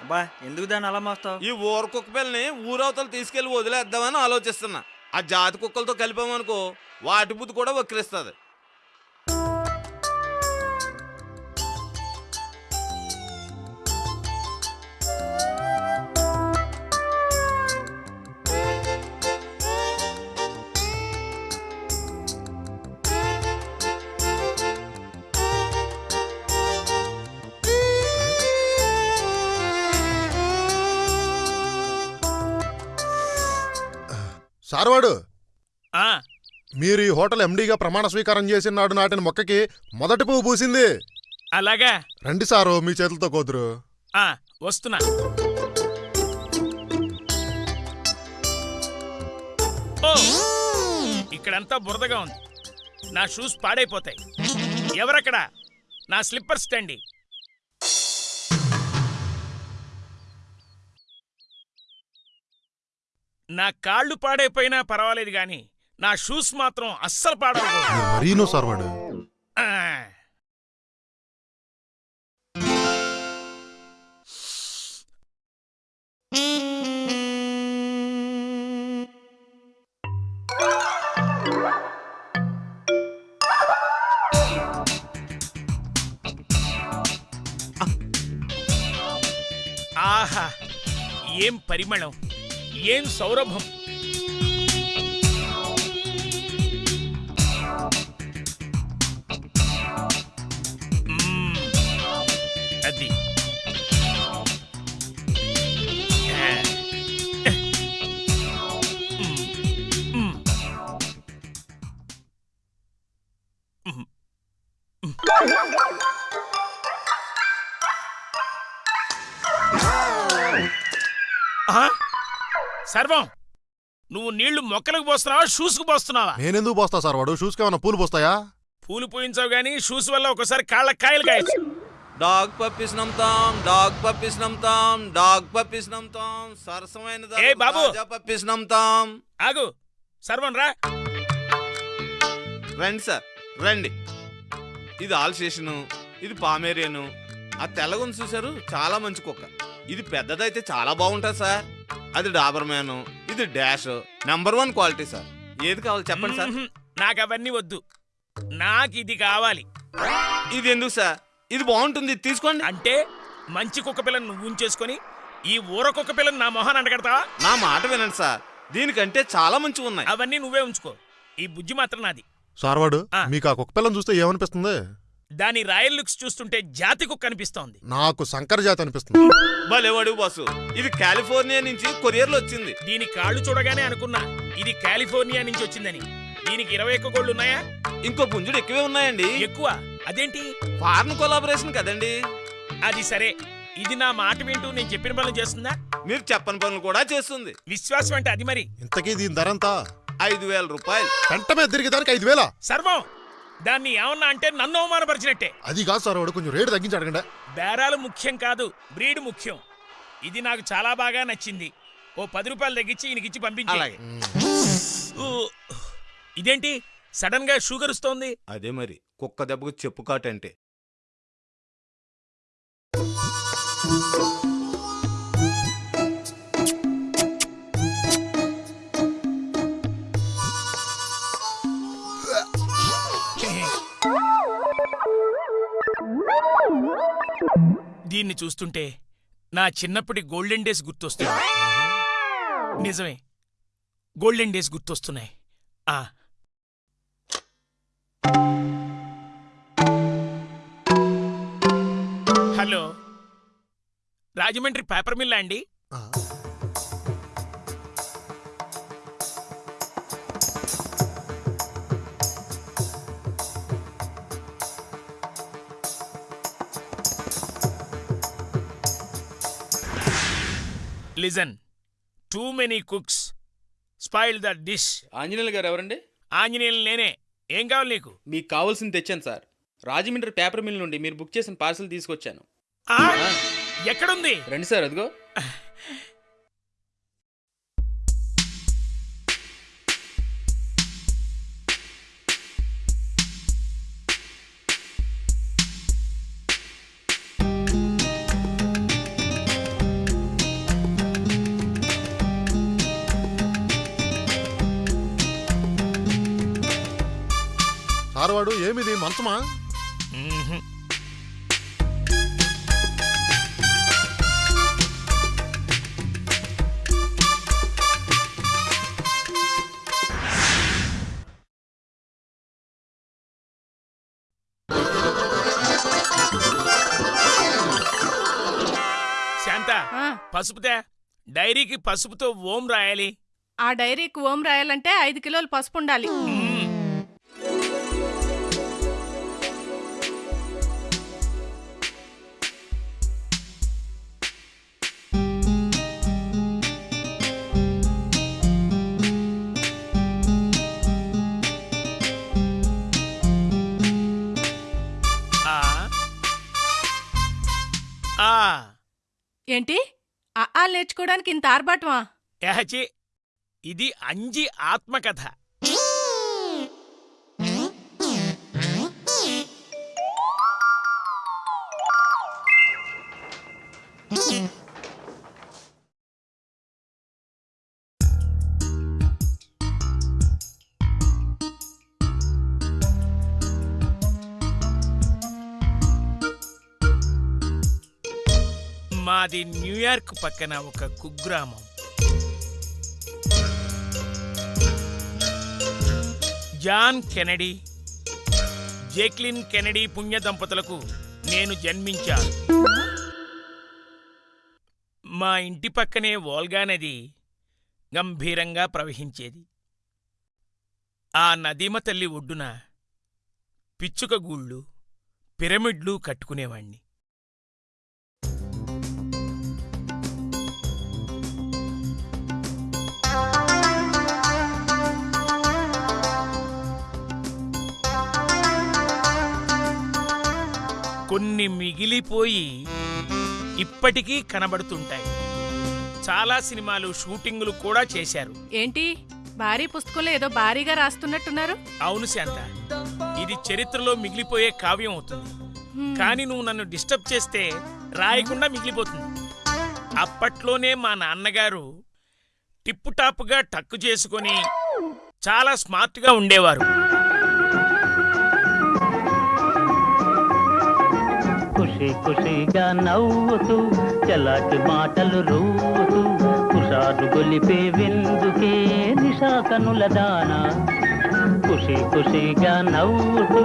అబ్బా ఎందుకు దాన్ని అలా మోస్తావు ఈ ఊర కుక్క పిల్లని ఊరవతలు తీసుకెళ్ళి వదిలేద్దామని ఆలోచిస్తున్నా. ఆ జాతి కుక్కలతో కలిపామనుకో వాటి బుద్ధి కూడా వక్రిస్తుంది. సార్వాడు! ఆ! మీరు ఈ హోటల్ ఎండీగా ప్రమాణ స్వీకారం చేసిన నాడు నాటిన మొక్కకి మొదటి పువ్వు పూసింది. అలాగా? రండి సారు మీ చేతులతో కోతురు. ఆ వస్తున్నా. ఇక్కడంతా బురదగా ఉంది. నా షూస్ పాడైపోతాయి. ఎవరక్కడ? నా స్లిప్పర్స్ స్టాండి నా కాళ్ళు పాడైపోయినా పర్వాలేదు గాని నా షూస్ మాత్రం అస్సలు మీరు మరీనో ఆ. ఆహా ఏం పరిమళం? ఏం సౌరభం సర్వం నువ్వు నీళ్ళు మొక్కలకు పోస్తున్నావా షూస్కు పోస్తున్నావా? నేనెందుకు పోస్తా సార్వాడు షూస్కి ఏమైనా పూలు పోస్తాయా? పూలు పూయించావు గానీ షూస్ వల్ల ఒకసారి కాళ్ళ కాయలు కాయచ్చు. డాగ్ పప్పీస్ నమ్ముతాం డాగ్ పప్పీస్ నమ్ముతాం డాగ్ పప్పీస్ నమ్ముతాం సరసమైన ఏయ్ బాబు! పప్పీస్ నమ్ముతాం. ఆగు సర్వం రా. రండి సార్ రండి. ఇది ఆల్ స్టేషను ఇది పామేరియను. ఆ తెల్లగుంది చూశారు? చాలా మంచి కుక్క. ఇది పెద్దదైతే చాలా బాగుంటుంది సార్. అది డాబర్ మ్యాను ఇది డాష్. నెంబర్ వన్ క్వాలిటీ సార్ ఏది కావాలి చెప్పండి సార్. నాకు అవన్నీ వద్దు. నాకు ఇది కావాలి. ఇది ఎందుకు సార్ ఇది బాగుంటుంది తీసుకోండి. అంటే మంచి కుక్క పిల్లని నువ్వు ఉంచేసుకొని ఈ ఊర కుక్క పిల్లని నా మొహాన్ని అంటగడతావా? నా మాట వినండి సార్ దీనికంటే చాలా మంచివి ఉన్నాయి. అవన్నీ నువ్వే ఉంచుకో. ఈ బుజ్జి మాత్రం నాది. సార్వాడు ఆ. మీకు ఆ కుక్క పిల్లని చూస్తే ఏమనిపిస్తుంది? దాని రాయల్ లుక్స్ చూస్తుంటే జాతి కుక్క అనిపిస్తోంది. నాకు శంకర జాతి అనిపిస్తుంది. భలేవాడు బాసు. ఇది కాలిఫోర్నియా నుంచి కొరియర్లో వచ్చింది. దీని కాళ్ళు చూడగానే అనుకున్నా ఇది కాలిఫోర్నియా నుంచి వచ్చిందని. దీనికి ఇరవై ఒక్క కోళ్ళు ఉన్నాయా? ఇంకో పుంజుడు ఎక్కువే ఉన్నాయండి. ఎక్కువ? అదేంటి? ఫారెన్ కొలాబరేషన్ కదండి. అది సరే. ఇది నా మాట వింటూ నేను చెప్పిన పనులు చేస్తుందా? మీరు చెప్పని పనులు కూడా చేస్తుంది. విశ్వాసం అంటే అది మరి. ఇంతకీ దీని ధర ఎంత ఐదు వేల రూపాయలు. పెంట మీద తిరిగి దానికి ఐదు వేల? సర్వం! దాన్ని ఏమన్నా అంటే నన్ను అవమానపరిచినట్టే. అది కాదు సార్వాడు కొంచెం రేటు తగ్గించి అడగండి బేరాలు ముఖ్యం కాదు బ్రీడ్ ముఖ్యం. ఇది నాకు చాలా బాగా నచ్చింది. ఓ పది రూపాయలు తగ్గించి ఈయనకిచ్చి పంపించి. అలాగే. ఇదేంటి? సడన్గా షుగర్ వస్తోంది. అదే మరి కుక్క దెబ్బకు చెప్పు కాటంటే. దీన్ని చూస్తుంటే నా చిన్నప్పటి గోల్డెన్ డేస్ గుర్తొస్తున్నాయి. నిజమే. గోల్డెన్ డేస్ గుర్తొస్తున్నాయి. ఆ. హలో. రాజమండ్రి పేపర్ మిల్లా అండి? Listen too many cooks spoil the dish Anjaneyulu garu ఎవరండి? ఆంజనేయులు నేనే. ఏం కావాలి నీకు? మీకు కావాల్సింది తెచ్చాను సార్. రాజమండ్రి పేపర్ మిల్ నుండి మీరు బుక్ చేసిన పార్సల్ తీసుకొచ్చాను? ఎక్కడుంది? రండి సార్ అదిగో. ఏమిది మంచమా. శాంత పసుపుతే డైరీకి పసుపుతో ఓం రాయాలి. ఆ డైరీకి ఓం రాయాలంటే ఐదు కిలోలు పసుపు ఉండాలి. ఏంటి? ఆ ఆలు నేర్చుకోవడానికి ఇంత ఆర్భాటమా? యహచి ఇది అంజి ఆత్మకథ. మాది న్యూయార్క్ పక్కన ఒక కుగ్రామం. జాన్ కెనడీ జేక్లిన్ కెనడీ పుణ్య దంపతులకు నేను జన్మించాను. మా ఇంటి పక్కనే వోల్గా నది గంభీరంగా ప్రవహించేది. ఆ నదీమ తల్లి ఒడ్డున పిచ్చుక గూళ్ళు పిరమిడ్లు కట్టుకునేవాణ్ణి. కొన్ని మిగిలిపోయి ఇప్పటికీ కనబడుతుంటాయి. చాలా సినిమాలు షూటింగులు కూడా చేశారు. ఏంటి? భారీ పుస్తకంలో ఏదో భారీగా రాస్తున్నట్టున్నారు? అవును శాంత. ఇది చరిత్రలో మిగిలిపోయే కావ్యం అవుతుంది. కానీ నువ్వు నన్ను డిస్టర్బ్ చేస్తే రాయకుండా మిగిలిపోతుంది. అప్పట్లోనే మా నాన్నగారు టిప్పు టాప్గా టక్కు చేసుకొని చాలా స్మార్ట్గా ఉండేవారు. ఖుషి ఖుషిగా నవ్వుతూ చలాకి మాటలు రూతూ కుషారు గొలిపే విందుకే నిషా కనుల దాన. ఖుషి ఖుషిగా నవ్వుతూ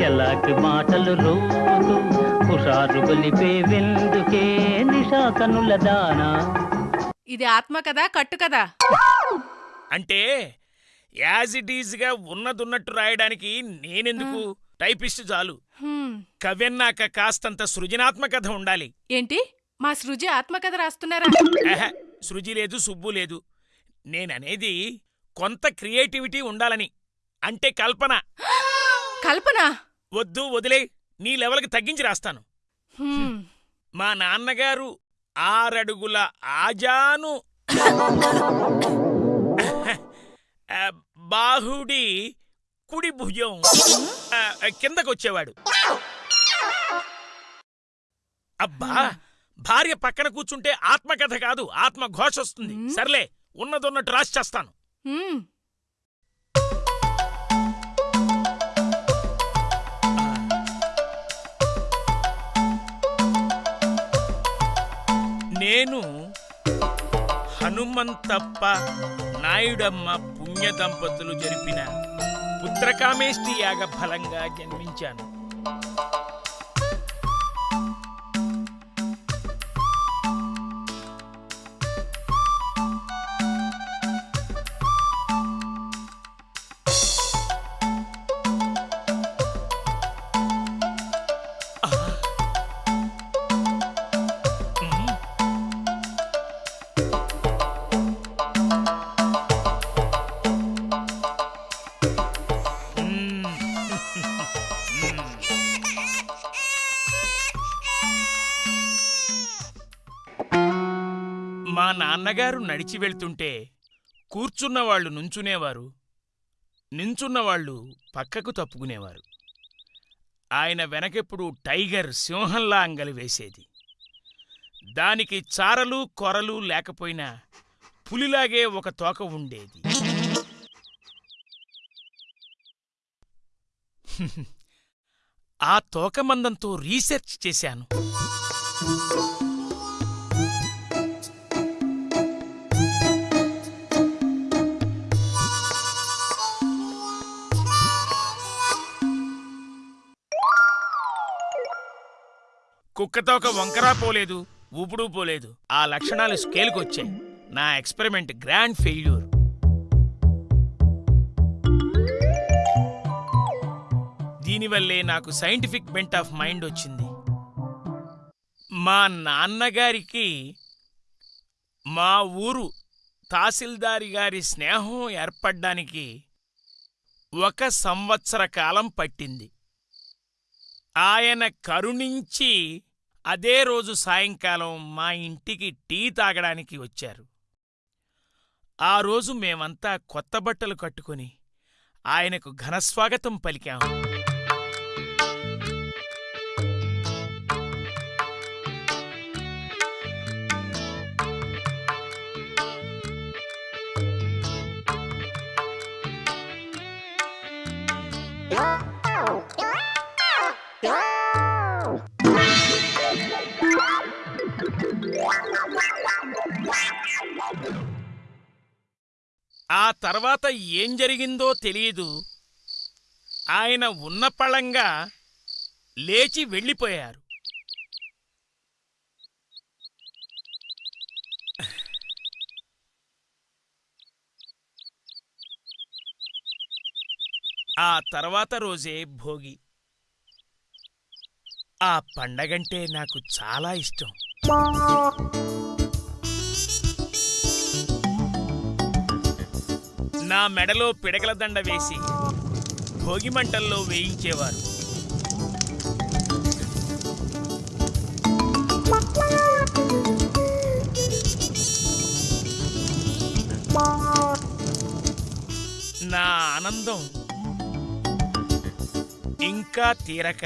చలాకి మాటలు రూతూ కుషారు గొలిపే విందుకే నిషా కనుల దానా. ఇది ఆత్మ కదా కట్టు కదా అంటే యాజ్ ఇట్ ఈజ్గా ఉన్నదున్నట్టు రాయడానికి నేనెందుకు? టైపిస్ట్ చాలు. హ్మ్. కవ్యన్నాక కాస్తంత సృజనాత్మకత ఉండాలి. ఏంటి? మా సృజి ఆత్మకథ రాస్తున్నారా? సృజి లేదు సుబ్బు లేదు. నేననేది కొంత క్రియేటివిటీ ఉండాలని అంటే కల్పన. కల్పన? వద్దు వదిలే నీ లెవెల్కి తగ్గించి రాస్తాను. హ్మ్. మా నాన్నగారు ఆరడుగుల ఆజాను. ఆ, బాహుడి కుడి భుజం ఆ, కిందకొచ్చేవాడు. అబ్బా భార్య పక్కన కూర్చుంటే ఆత్మకథ కాదు ఆత్మఘోష వస్తుంది. సర్లే ఉన్నదున్నట్టు రాసి చేస్తాను. నేను హనుమంతప్ప నాయుడమ్మ పుణ్య దంపతులు జరిపిన పుత్రకామేష్టి యాగ ఫలంగా జన్మించాను. అన్నగారు నడిచి వెళ్తుంటే కూర్చున్నవాళ్ళు నుంచునేవారు. నించున్నవాళ్ళు పక్కకు తప్పుకునేవారు. ఆయన వెనకెప్పుడు టైగర్ సింహంలా అంగలి వేసేది. దానికి చారలు కొరలు లేకపోయినా పులిలాగే ఒక తోక ఉండేది. ఆ తోకమందంతో రీసెర్చ్ చేశాను. కుక్కతో ఒక వంకరా పోలేదు ఊపుడు పోలేదు. ఆ లక్షణాలు స్కేల్కొచ్చాయి నా ఎక్స్పెరిమెంట్ గ్రాండ్ ఫెయిల్యూర్. దీనివల్లే నాకు సైంటిఫిక్ బెంట్ ఆఫ్ మైండ్ వచ్చింది. మా నాన్నగారికి మా ఊరు తహసీల్దారి గారి స్నేహం ఏర్పడ్డానికి ఒక సంవత్సర కాలం పట్టింది. ఆయన కరుణించి అదే రోజు సాయంకాలం మా ఇంటికి టీ తాగడానికి వచ్చారు. ఆ రోజు మేమంతా కొత్త బట్టలు కట్టుకుని ఆయనకు ఘనస్వాగతం పలికాము తర్వాత ఏం జరిగిందో తెలియదు. ఆయన ఉన్న పళంగా లేచి వెళ్ళిపోయారు. ఆ తర్వాత రోజే భోగి. ఆ పండగంటే నాకు చాలా ఇష్టం. నా మెడలో పిడకల దండ వేసి భోగిమంటల్లో వేయించేవారు. నా ఆనందం ఇంకా తీరక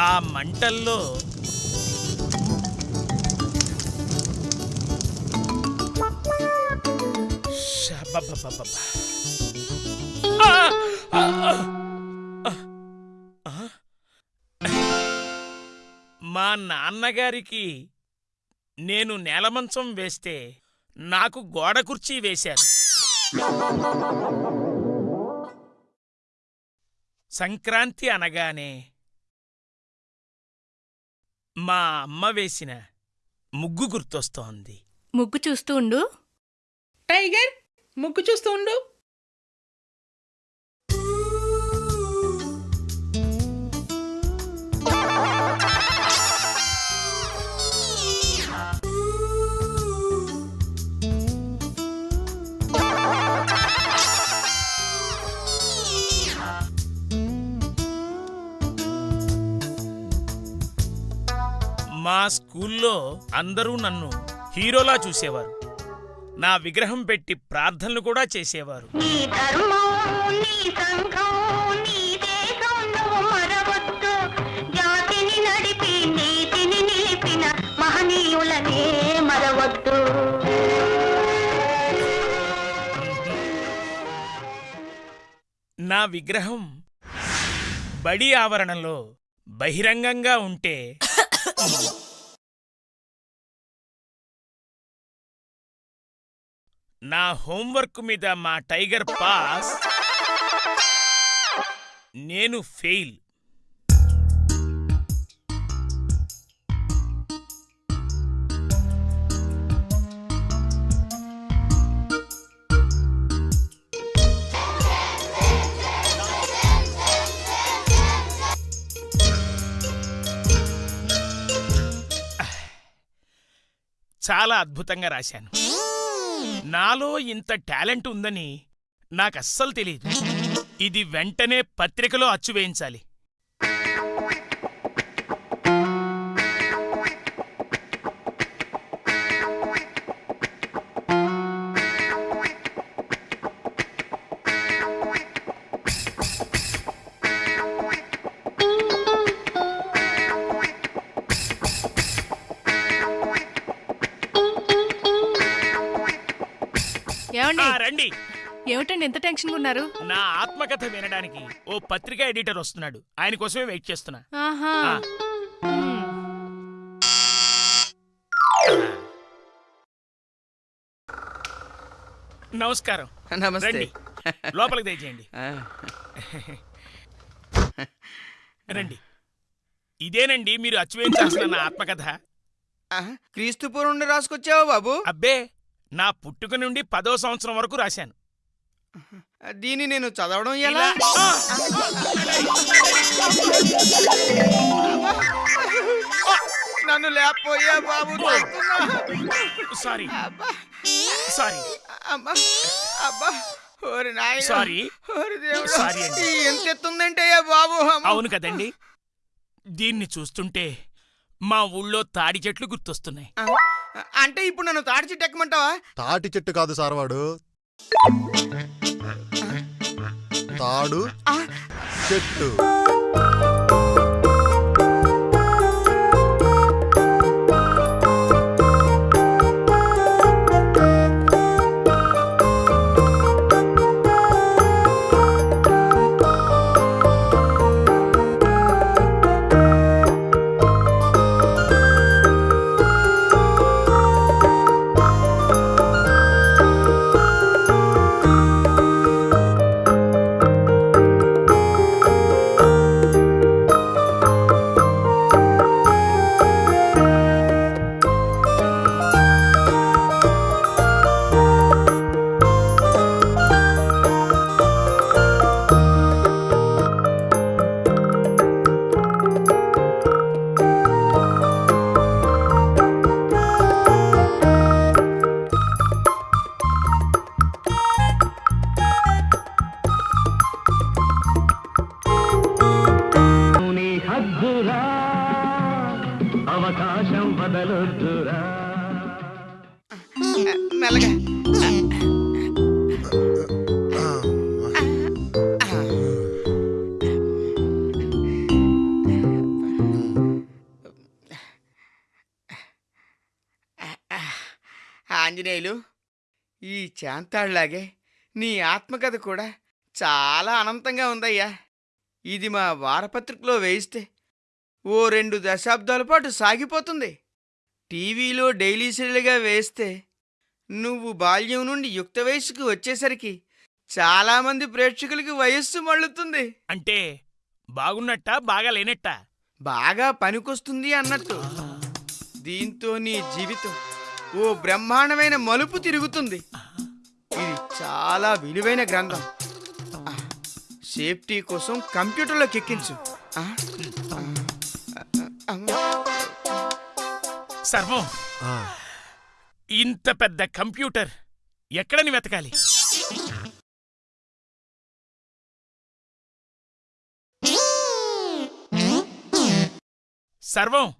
ఆ మంటల్లో మా నాన్నగారికి నేను నేలమంచం వేస్తే నాకు గోడ కుర్చీ వేశారు. సంక్రాంతి అనగానే మా అమ్మ వేసిన ముగ్గు గుర్తొస్తోంది. ముగ్గు చూస్తూ ఉండు. టైగర్ ముగ్గు చూస్తూ ఉండు. మా స్కూల్లో అందరూ నన్ను హీరోలా చూసేవారు. నా విగ్రహం పెట్టి ప్రార్థనలు కూడా చేసేవారు. నీ ధర్మం నీ సంఘం నీ దేశం నువ్వు మరవద్దు. జాతిని నడిపి నీతిని నిలిపిన మహనీయులనే మరవద్దు. నా విగ్రహం బడి ఆవరణలో బహిరంగంగా ఉంటే నా హోంవర్క్ మీద మా టైగర్ పాస్. నేను ఫెయిల్. చాలా అద్భుతంగా రాశాను. నాలో ఇంత టాలెంట్ ఉందని నాకస్సలు తెలియదు ఇది వెంటనే పత్రికలో అచ్చు ఏమండి? ఆ, రండి. ఏమిటండి ఎంత టెన్షన్గా ఉన్నారు? నా ఆత్మకథ వినడానికి ఓ పత్రికా ఎడిటర్ వస్తున్నాడు. ఆయన కోసమే వెయిట్ చేస్తున్నా. ఆహా. ఆ. మ్మ్. నమస్కారం. నమస్తే. రండి. లోపలికి దయచేయండి. ఆ, రండి. ఇదేనండి మీరు అచ్చువేయించాల్సిన నా ఆత్మకథ? ఆ, క్రీస్తు పూర్వం నుండి రాసుకొచ్చావా బాబు? అబ్బే నా పుట్టుక నుండి పదో సంవత్సరం వరకు రాశాను దీన్ని నేను చదవడం ఎలా! నన్ను లేకపోయా బాబు. సారీ సారీ అబ్బా. ఓరి నాయనా. సారీ. ఓరి దేవుడా. సారీ అండి. ఎంత ఎత్తుందంటయ్యా బాబు. అవును కదండి దీన్ని చూస్తుంటే మా ఊళ్ళో తాడి చెట్లు గుర్తొస్తున్నాయి అంటే ఇప్పుడు నన్ను తాడి చెట్టు ఎక్కమంటావా? తాటి చెట్టు కాదు సార్ వాడు తాడు చెట్టు. ఆంజనేయులు. ఈ చాంతాళ్ళాగే నీ ఆత్మకథ కూడా చాలా అనంతంగా ఉందయ్యా. ఇది మా వారపత్రికలో వేయిస్తే ఓ రెండు దశాబ్దాల పాటు సాగిపోతుంది. టీవీలో డైలీ సీరియల్గా వేస్తే నువ్వు బాల్యం నుండి యుక్త వయసుకు వచ్చేసరికి చాలామంది ప్రేక్షకులకి వయస్సు మళ్ళుతుంది. అంటే బాగున్నట్టా బాగా లేనట్టా బాగా పనికొస్తుంది అన్నట్టు. దీంతో నీ జీవితం ఓ బ్రహ్మాండమైన మలుపు తిరుగుతుంది. ఇది చాలా విలువైన గ్రంథం. సేఫ్టీ కోసం కంప్యూటర్లోకి ఎక్కించు ఆ, ఆ, సర్వం ఇంత పెద్ద కంప్యూటర్ ఎక్కడని వెతకాలి? సర్వం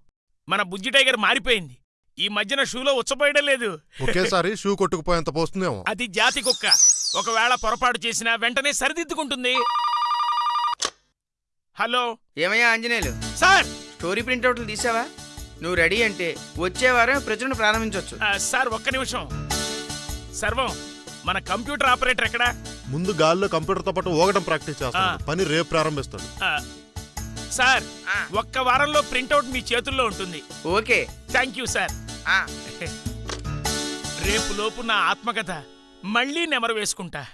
మన బుజ్జి టైగర్ మారిపోయింది. ఈ మధ్యన షూలో ఉచ్చపోయడం లేదు. ఒకేసారి షూ కొట్టుకుపోయేంత పోస్తుందేమో. అది జాతి కుక్క. ఒకవేళ పొరపాటు చేసినా వెంటనే సరిదిద్దుకుంటుంది. హలో. ఏమయ్యా ఆంజనేయులు? సార్! స్టోరీ ప్రింట్అవుట్లు తీసావా? నువ్వు రెడీ అంటే వచ్చే వారం ప్రచురణ ప్రారంభించవచ్చు సార్ ఒక్క నిమిషం. సర్వం మన కంప్యూటర్ ఆపరేటర్ ఎక్కడా? ముందు గాల్లో కంప్యూటర్తో పాటు ఊగడం ప్రాక్టీస్ చేస్తాడు. ఆ. పని రేపు ప్రారంభిస్తాడు. సార్. ఒక్క వారంలో ప్రింటౌట్ మీ చేతుల్లో ఉంటుంది. ఓకే. Thank you sir. రేపు లోపు నా ఆత్మకథ. మళ్ళీ నెమరు వేసుకుంటా.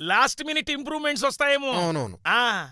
లాస్ట్ మినిట్ ఇంప్రూవ్మెంట్స్ వస్తాయేమో. అవునవును. ఆ!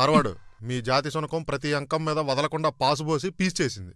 సార్వాడు మీ జాతి శునకం ప్రతి అంకం మీద వదలకుండా పాసుపోసి పీస్ చేసింది.